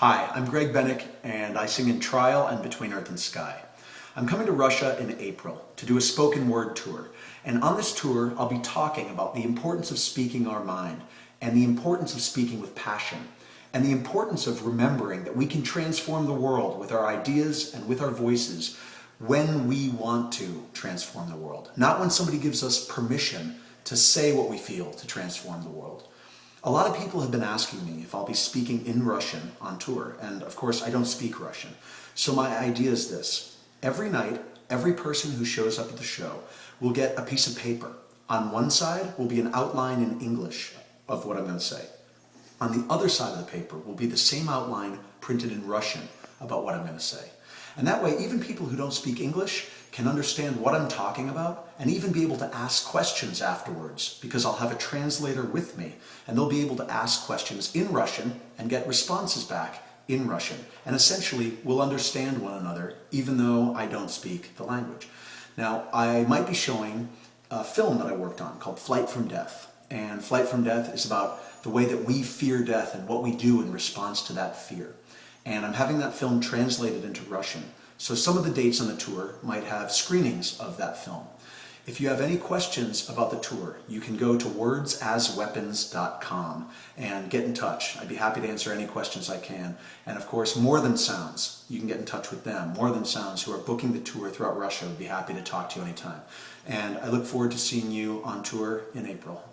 Hi, I'm Greg Bennick and I sing in Trial and Between Earth and Sky. I'm coming to Russia in April to do a spoken word tour and on this tour I'll be talking about the importance of speaking our mind and the importance of speaking with passion and the importance of remembering that we can transform the world with our ideas and with our voices when we want to transform the world, not when somebody gives us permission to say what we feel to transform the world. A lot of people have been asking me if I'll be speaking in Russian on tour, and of course I don't speak Russian. So my idea is this. Every night, every person who shows up at the show will get a piece of paper. On one side will be an outline in English of what I'm going to say. On the other side of the paper will be the same outline printed in Russian about what I'm going to say. And that way, even people who don't speak English can understand what I'm talking about and even be able to ask questions afterwards because I'll have a translator with me and they'll be able to ask questions in Russian and get responses back in Russian. And essentially, we'll understand one another even though I don't speak the language. Now, I might be showing a film that I worked on called Flight from Death. And Flight from Death is about the way that we fear death and what we do in response to that fear and I'm having that film translated into Russian. So some of the dates on the tour might have screenings of that film. If you have any questions about the tour, you can go to wordsasweapons.com and get in touch. I'd be happy to answer any questions I can. And of course, More Than Sounds, you can get in touch with them. More Than Sounds, who are booking the tour throughout Russia, would be happy to talk to you anytime. And I look forward to seeing you on tour in April.